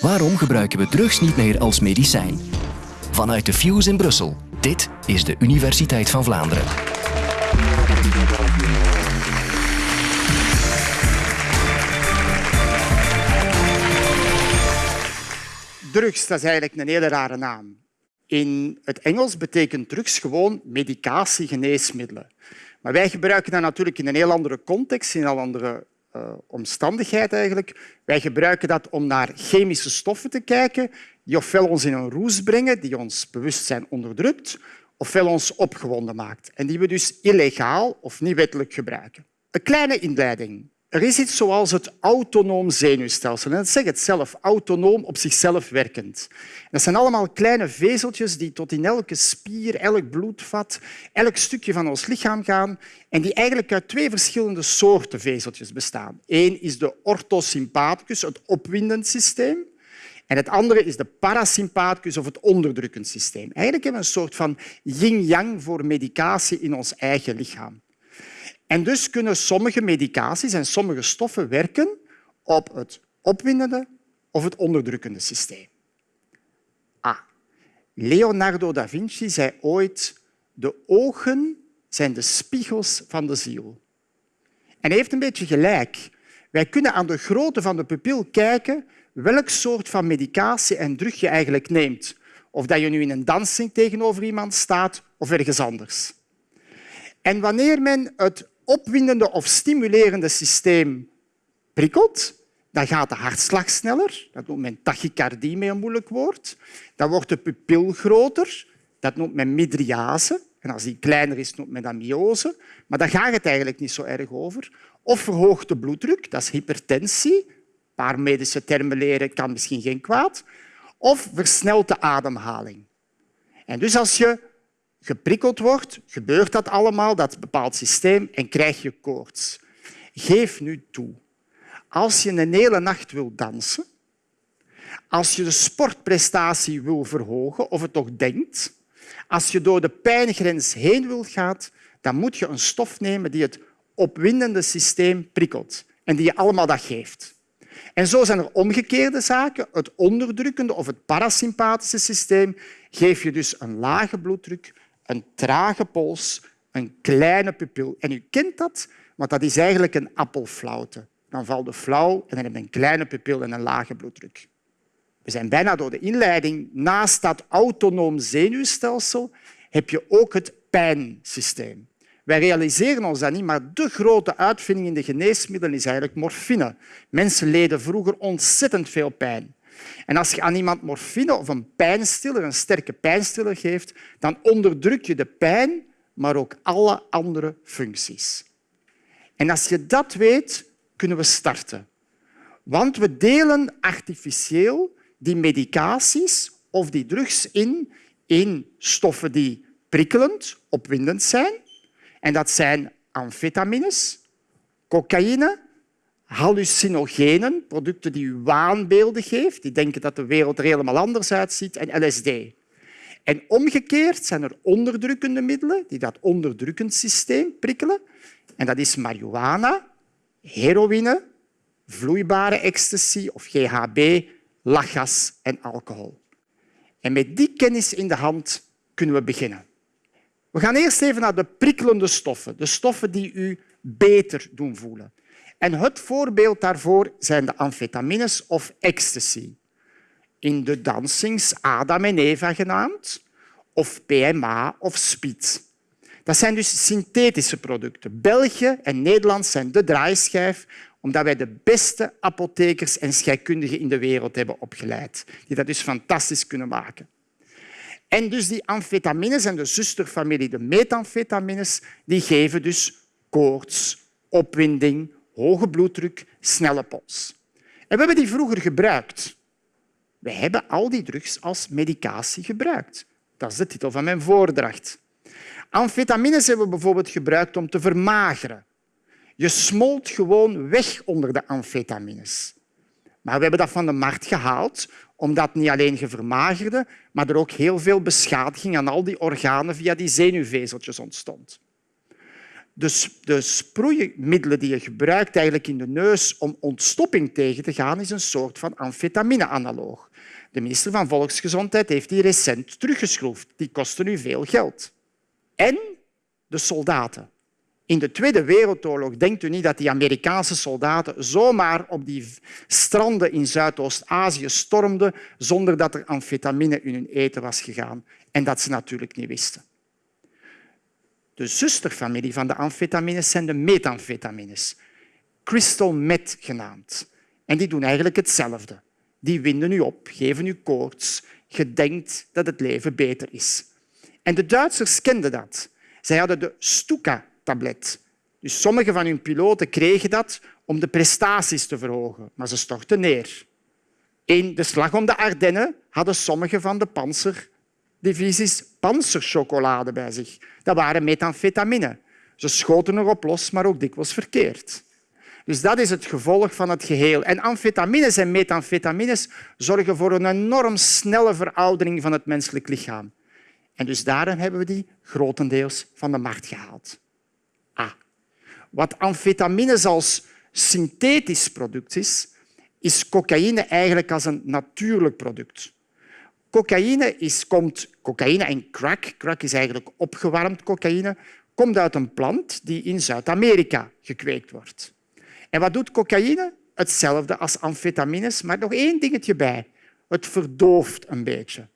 Waarom gebruiken we drugs niet meer als medicijn? Vanuit de Fuse in Brussel. Dit is de Universiteit van Vlaanderen. Drugs, dat is eigenlijk een hele rare naam. In het Engels betekent drugs gewoon medicatie, geneesmiddelen. Maar wij gebruiken dat natuurlijk in een heel andere context, in een andere uh, omstandigheid eigenlijk. Wij gebruiken dat om naar chemische stoffen te kijken die ofwel ons in een roes brengen, die ons bewustzijn onderdrukt, ofwel ons opgewonden maakt en die we dus illegaal of niet wettelijk gebruiken. Een kleine inleiding. Er is iets zoals het autonoom zenuwstelsel. En dat zegt het zelf, autonoom op zichzelf werkend. Dat zijn allemaal kleine vezeltjes die tot in elke spier, elk bloedvat, elk stukje van ons lichaam gaan en die eigenlijk uit twee verschillende soorten vezeltjes bestaan. Eén is de orthosympathicus, het opwindend systeem. En het andere is de parasympathicus of het onderdrukkend systeem. Eigenlijk hebben we een soort van yin-yang voor medicatie in ons eigen lichaam. En dus kunnen sommige medicaties en sommige stoffen werken op het opwindende of het onderdrukkende systeem. Ah, Leonardo da Vinci zei ooit de ogen zijn de spiegels van de ziel. En hij heeft een beetje gelijk. Wij kunnen aan de grootte van de pupil kijken welk soort van medicatie en drug je eigenlijk neemt. Of dat je nu in een dansing tegenover iemand staat of ergens anders. En wanneer men het opwindende of stimulerende systeem prikkelt, dan gaat de hartslag sneller. Dat noemt men tachycardie met een moeilijk woord. Dan wordt de pupil groter. Dat noemt men midriase. En als die kleiner is, noemt men dat. Maar daar gaat het eigenlijk niet zo erg over. Of verhoogt de bloeddruk, dat is hypertensie. Een paar medische termen leren kan misschien geen kwaad. Of versnelt de ademhaling. En dus als je geprikkeld wordt, gebeurt dat allemaal, dat bepaalt systeem, en krijg je koorts. Geef nu toe. Als je een hele nacht wil dansen, als je de sportprestatie wil verhogen, of het toch denkt, als je door de pijngrens heen wil gaan, dan moet je een stof nemen die het opwindende systeem prikkelt en die je allemaal dat geeft. En zo zijn er omgekeerde zaken. Het onderdrukkende of het parasympathische systeem geef je dus een lage bloeddruk, een trage pols, een kleine pupil. En u kent dat, want dat is eigenlijk een appelflauwte. Dan valt de flauw en dan heb je een kleine pupil en een lage bloeddruk. We zijn bijna door de inleiding. Naast dat autonoom zenuwstelsel heb je ook het pijnsysteem. Wij realiseren ons dat niet, maar de grote uitvinding in de geneesmiddelen is eigenlijk morfine. Mensen leden vroeger ontzettend veel pijn. En als je aan iemand morfine of een pijnstiller, een sterke pijnstiller geeft, dan onderdruk je de pijn, maar ook alle andere functies. En als je dat weet, kunnen we starten. Want we delen artificieel die medicaties of die drugs in in stoffen die prikkelend, opwindend zijn. En dat zijn amfetamines, cocaïne, hallucinogenen, producten die u waanbeelden geven, die denken dat de wereld er helemaal anders uitziet, en LSD. En omgekeerd zijn er onderdrukkende middelen die dat onderdrukkend systeem prikkelen. En dat is marihuana, heroïne, vloeibare ecstasy of GHB, lachgas en alcohol. En met die kennis in de hand kunnen we beginnen. We gaan eerst even naar de prikkelende stoffen, de stoffen die u beter doen voelen. En het voorbeeld daarvoor zijn de amfetamines of ecstasy. In de dansings Adam en Eva genaamd, of PMA of speed. Dat zijn dus synthetische producten. België en Nederland zijn de draaischijf omdat wij de beste apothekers en scheikundigen in de wereld hebben opgeleid, die dat dus fantastisch kunnen maken. En dus die amfetamines en de zusterfamilie, de methamfetamines, die geven dus koorts, opwinding, hoge bloeddruk, snelle pols. En we hebben die vroeger gebruikt. We hebben al die drugs als medicatie gebruikt. Dat is de titel van mijn voordracht. Amfetamines hebben we bijvoorbeeld gebruikt om te vermageren. Je smolt gewoon weg onder de amfetamines. Maar we hebben dat van de markt gehaald omdat niet alleen je vermagerde, maar er ook heel veel beschadiging aan al die organen via die zenuwvezeltjes ontstond. Dus de sproeimiddelen die je gebruikt eigenlijk in de neus om ontstopping tegen te gaan, is een soort van amfetamine-analoog. De minister van Volksgezondheid heeft die recent teruggeschroefd. Die kosten nu veel geld. En de soldaten. In de Tweede Wereldoorlog denkt u niet dat die Amerikaanse soldaten zomaar op die stranden in Zuidoost-Azië stormden zonder dat er amfetamine in hun eten was gegaan en dat ze natuurlijk niet wisten. De zusterfamilie van de amfetamines zijn de methamfetamines, crystal meth genaamd. En die doen eigenlijk hetzelfde. Die winden u op, geven u koorts. Je denkt dat het leven beter is. En de Duitsers kenden dat. Zij hadden de Stuka-tablet. Dus sommige van hun piloten kregen dat om de prestaties te verhogen, maar ze stortten neer. In de slag om de Ardennen hadden sommige van de panzerdivisies panzerchocolade bij zich. Dat waren methamfetamine. Ze schoten erop los, maar ook dikwijls verkeerd. Dus dat is het gevolg van het geheel. En amfetamines en methamfetamines zorgen voor een enorm snelle veroudering van het menselijk lichaam. En dus daarom hebben we die grotendeels van de markt gehaald. Ah. Wat amfetamines als synthetisch product is, is cocaïne eigenlijk als een natuurlijk product. Cocaïne, is, komt, cocaïne en crack, crack is eigenlijk opgewarmd cocaïne, komt uit een plant die in Zuid-Amerika gekweekt wordt. En wat doet cocaïne? Hetzelfde als amfetamines, maar nog één dingetje bij. Het verdooft een beetje.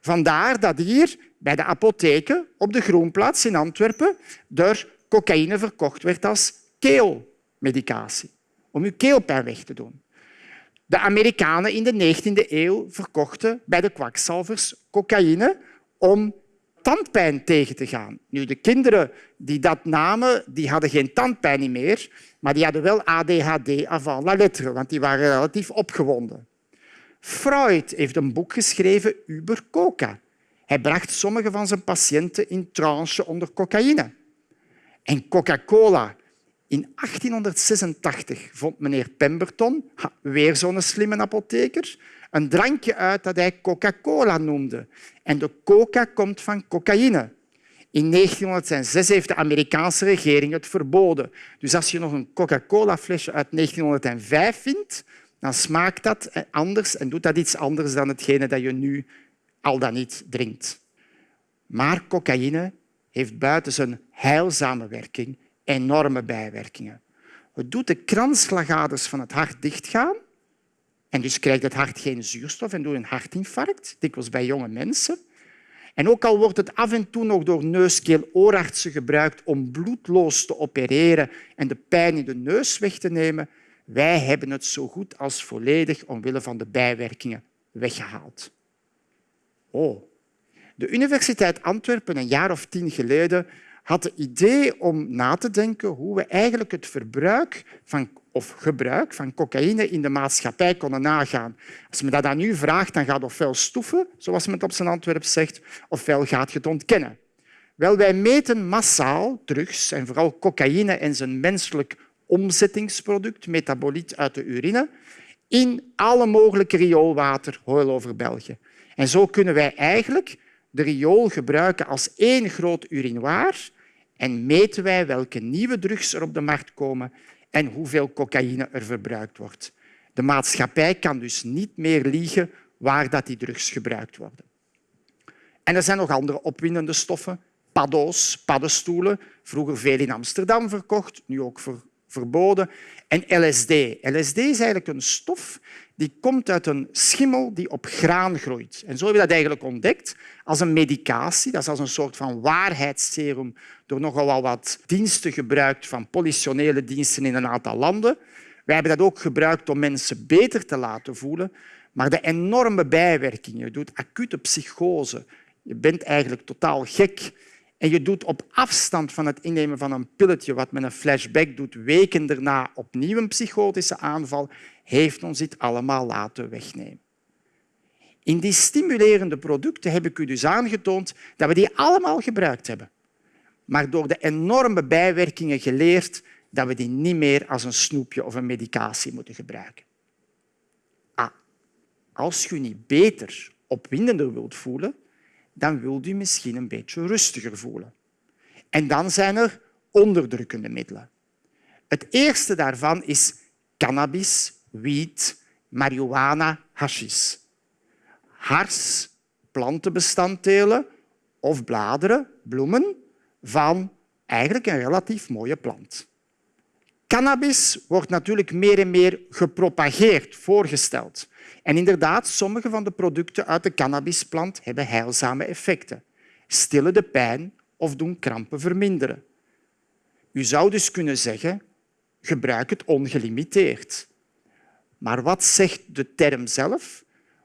Vandaar dat hier bij de apotheken op de Groenplaats in Antwerpen er cocaïne verkocht werd als keelmedicatie, om uw keelpijn weg te doen. De Amerikanen in de 19e eeuw verkochten bij de kwakzalvers cocaïne om tandpijn tegen te gaan. Nu, de kinderen die dat namen, die hadden geen tandpijn meer, maar die hadden wel ADHD avant la lettre, want die waren relatief opgewonden. Freud heeft een boek geschreven über coca. Hij bracht sommige van zijn patiënten in trance onder cocaïne. En Coca-Cola. In 1886 vond meneer Pemberton, weer zo'n slimme apotheker, een drankje uit dat hij Coca-Cola noemde. En de coca komt van cocaïne. In 1906 heeft de Amerikaanse regering het verboden. Dus als je nog een Coca-Cola-flesje uit 1905 vindt, dan smaakt dat anders en doet dat iets anders dan hetgene dat je nu al dan niet drinkt. Maar cocaïne heeft buiten zijn heilzame werking enorme bijwerkingen. Het doet de kransslagaders van het hart dichtgaan en dus krijgt het hart geen zuurstof en doet een hartinfarct, dikwijls bij jonge mensen. En ook al wordt het af en toe nog door neuskeel-oorartsen gebruikt om bloedloos te opereren en de pijn in de neus weg te nemen, wij hebben het zo goed als volledig omwille van de bijwerkingen weggehaald. Oh. De Universiteit Antwerpen, een jaar of tien geleden, had het idee om na te denken hoe we eigenlijk het verbruik van, of gebruik van cocaïne in de maatschappij konden nagaan. Als men dat aan u vraagt, dan gaat ofwel stoeven, zoals men op zijn Antwerp zegt, ofwel gaat je het ontkennen. Wel, wij meten massaal drugs en vooral cocaïne en zijn menselijk omzettingsproduct, metaboliet uit de urine, in alle mogelijke rioolwater over België. En zo kunnen wij eigenlijk de riool gebruiken als één groot urinoir en meten wij welke nieuwe drugs er op de markt komen en hoeveel cocaïne er verbruikt wordt. De maatschappij kan dus niet meer liegen waar dat die drugs gebruikt worden. En er zijn nog andere opwindende stoffen. Paddo's, paddenstoelen, vroeger veel in Amsterdam verkocht, nu ook verboden. En LSD. LSD is eigenlijk een stof die komt uit een schimmel die op graan groeit. En zo hebben we dat eigenlijk ontdekt als een medicatie. Dat is als een soort van waarheidsserum door nogal wat diensten gebruikt van politionele diensten in een aantal landen. Wij hebben dat ook gebruikt om mensen beter te laten voelen. Maar de enorme bijwerkingen, je doet acute psychose, je bent eigenlijk totaal gek en je doet op afstand van het innemen van een pilletje, wat met een flashback doet, weken daarna opnieuw een psychotische aanval, heeft ons dit allemaal laten wegnemen. In die stimulerende producten heb ik u dus aangetoond dat we die allemaal gebruikt hebben. Maar door de enorme bijwerkingen geleerd dat we die niet meer als een snoepje of een medicatie moeten gebruiken. Ah, als je niet beter, opwindender wilt voelen, dan wilt u misschien een beetje rustiger voelen. En dan zijn er onderdrukkende middelen. Het eerste daarvan is cannabis, wiet, marihuana, hashish. Hars, plantenbestanddelen of bladeren, bloemen van eigenlijk een relatief mooie plant. Cannabis wordt natuurlijk meer en meer gepropageerd, voorgesteld. En inderdaad, sommige van de producten uit de cannabisplant hebben heilzame effecten. Stillen de pijn of doen krampen verminderen. U zou dus kunnen zeggen, gebruik het ongelimiteerd. Maar wat zegt de term zelf?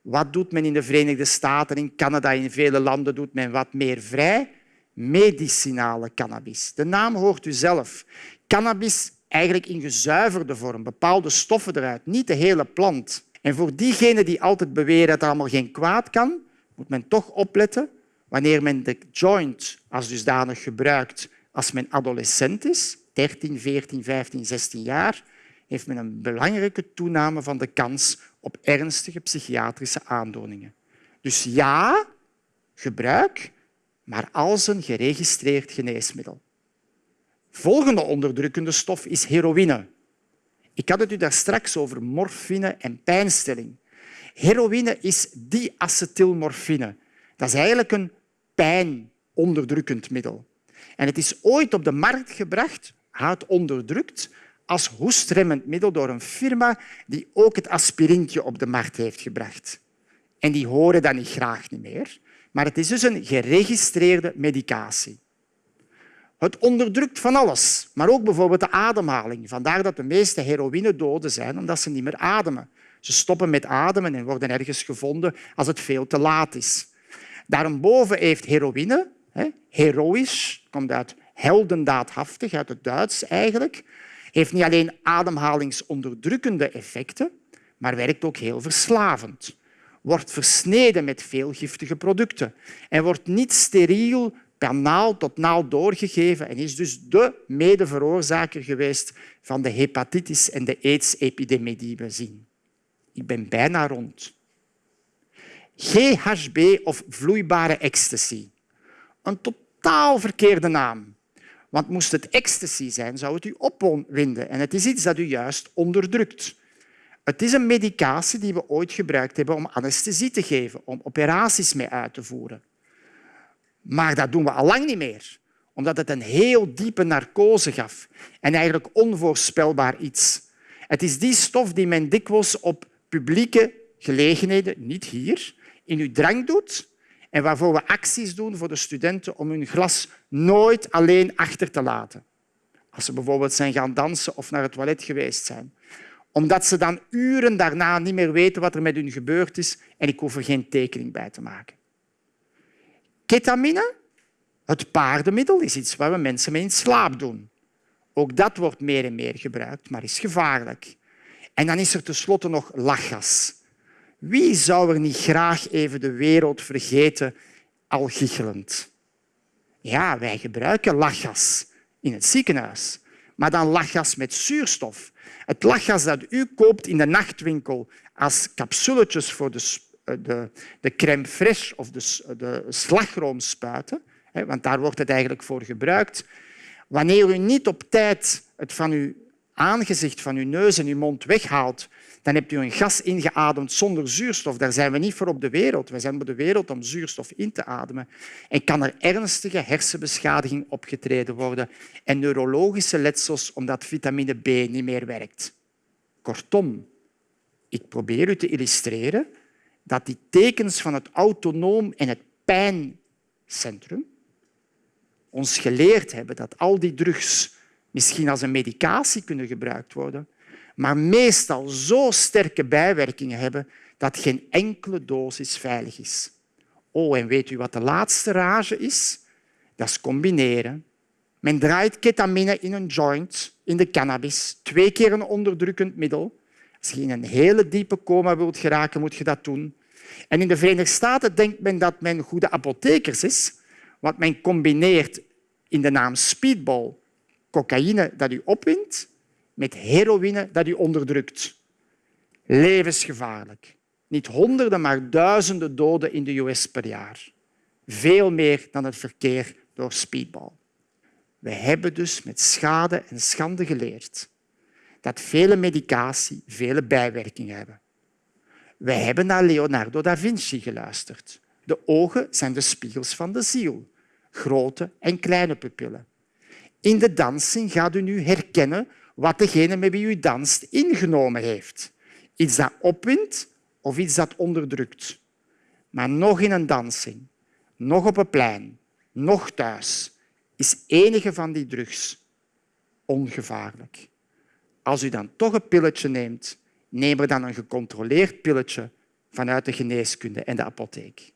Wat doet men in de Verenigde Staten, in Canada, in vele landen doet men wat meer vrij? Medicinale cannabis. De naam hoort u zelf. Cannabis eigenlijk in gezuiverde vorm, bepaalde stoffen eruit, niet de hele plant. En voor diegenen die altijd beweren dat er allemaal geen kwaad kan, moet men toch opletten wanneer men de joint als dusdanig gebruikt als men adolescent is, 13, 14, 15, 16 jaar, heeft men een belangrijke toename van de kans op ernstige psychiatrische aandoeningen. Dus ja, gebruik, maar als een geregistreerd geneesmiddel. Volgende onderdrukkende stof is heroïne. Ik had het u daar straks over morfine en pijnstilling. Heroïne is diacetylmorfine. Dat is eigenlijk een pijnonderdrukkend middel. En het is ooit op de markt gebracht, hout onderdrukt, als hoestremmend middel door een firma die ook het aspirintje op de markt heeft gebracht. En die horen dat niet graag niet meer. Maar het is dus een geregistreerde medicatie. Het onderdrukt van alles, maar ook bijvoorbeeld de ademhaling. Vandaar dat de meeste heroïnedoden zijn, omdat ze niet meer ademen. Ze stoppen met ademen en worden ergens gevonden als het veel te laat is. Daarboven heeft heroïne, heroïsch, komt uit heldendaadhaftig, uit het Duits eigenlijk, heeft niet alleen ademhalingsonderdrukkende effecten, maar werkt ook heel verslavend. Wordt versneden met veel giftige producten en wordt niet steriel per naald tot naald doorgegeven en is dus de medeveroorzaker geweest van de hepatitis en de AIDS-epidemie die we zien. Ik ben bijna rond. GHB of vloeibare ecstasy. Een totaal verkeerde naam. Want moest het ecstasy zijn, zou het u opwinden. En het is iets dat u juist onderdrukt. Het is een medicatie die we ooit gebruikt hebben om anesthesie te geven, om operaties mee uit te voeren. Maar dat doen we al lang niet meer, omdat het een heel diepe narcose gaf en eigenlijk onvoorspelbaar iets. Het is die stof die men dikwijls op publieke gelegenheden, niet hier, in uw drank doet en waarvoor we acties doen voor de studenten om hun glas nooit alleen achter te laten. Als ze bijvoorbeeld zijn gaan dansen of naar het toilet geweest zijn. Omdat ze dan uren daarna niet meer weten wat er met hun gebeurd is en ik hoef er geen tekening bij te maken. Ketamine, het paardenmiddel, is iets waar we mensen mee in slaap doen. Ook dat wordt meer en meer gebruikt, maar is gevaarlijk. En dan is er tenslotte nog lachgas. Wie zou er niet graag even de wereld vergeten, al gichelend? Ja, wij gebruiken lachgas in het ziekenhuis, maar dan lachgas met zuurstof. Het lachgas dat u koopt in de nachtwinkel als capsuletjes voor de, eh, de, de crème fraîche of de, de slagroomspuiten, want daar wordt het eigenlijk voor gebruikt. Wanneer u niet op tijd het van uw aangezicht, van uw neus en uw mond weghaalt, dan hebt u een gas ingeademd zonder zuurstof. Daar zijn we niet voor op de wereld. We zijn op de wereld om zuurstof in te ademen. En kan er ernstige hersenbeschadiging opgetreden worden en neurologische letsels omdat vitamine B niet meer werkt. Kortom, ik probeer u te illustreren dat die tekens van het autonoom en het pijncentrum ons geleerd hebben dat al die drugs misschien als een medicatie kunnen gebruikt worden, maar meestal zo sterke bijwerkingen hebben dat geen enkele dosis veilig is. Oh, en weet u wat de laatste rage is? Dat is combineren. Men draait ketamine in een joint, in de cannabis, twee keer een onderdrukkend middel. Als je in een hele diepe coma wilt geraken, moet je dat doen. En in de Verenigde Staten denkt men dat men goede apothekers is, want men combineert in de naam speedball cocaïne dat u opwint met heroïne dat u onderdrukt. Levensgevaarlijk. Niet honderden, maar duizenden doden in de US per jaar. Veel meer dan het verkeer door speedball. We hebben dus met schade en schande geleerd dat vele medicatie vele bijwerkingen hebben. Wij hebben naar Leonardo da Vinci geluisterd. De ogen zijn de spiegels van de ziel, grote en kleine pupillen. In de dansing gaat u nu herkennen wat degene met wie u danst ingenomen heeft. Iets dat opwindt of iets dat onderdrukt. Maar nog in een dansing, nog op een plein, nog thuis, is enige van die drugs ongevaarlijk. Als u dan toch een pilletje neemt, neem er dan een gecontroleerd pilletje vanuit de geneeskunde en de apotheek.